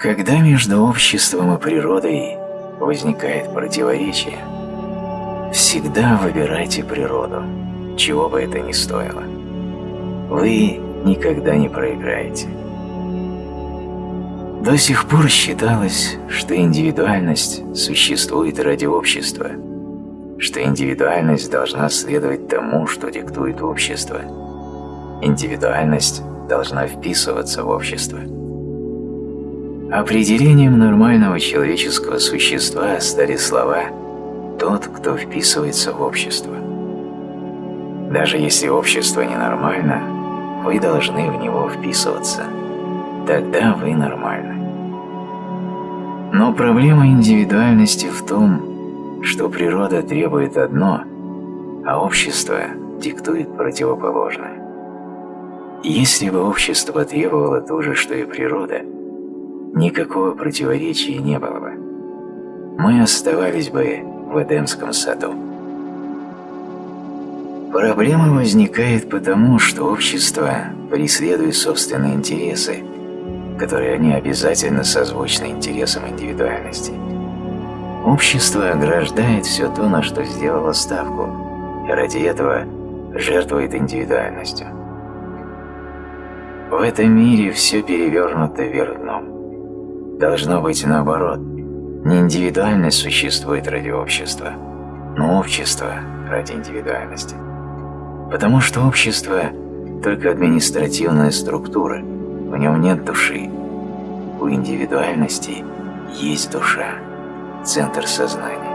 Когда между обществом и природой возникает противоречие, всегда выбирайте природу, чего бы это ни стоило. Вы никогда не проиграете. До сих пор считалось, что индивидуальность существует ради общества, что индивидуальность должна следовать тому, что диктует общество. Индивидуальность должна вписываться в общество. Определением нормального человеческого существа стали слова «тот, кто вписывается в общество». Даже если общество ненормально, вы должны в него вписываться – тогда вы нормальны. Но проблема индивидуальности в том, что природа требует одно, а общество диктует противоположное. Если бы общество требовало то же, что и природа, никакого противоречия не было бы. Мы оставались бы в Эдемском саду. Проблема возникает потому, что общество преследует собственные интересы – которые они обязательно созвучны интересам индивидуальности. Общество ограждает все то, на что сделало ставку, и ради этого жертвует индивидуальностью. В этом мире все перевернуто вверх дном. Должно быть наоборот. Не индивидуальность существует ради общества, но общество ради индивидуальности. Потому что общество – только административная структура – в нем нет души. У индивидуальности есть душа, центр сознания.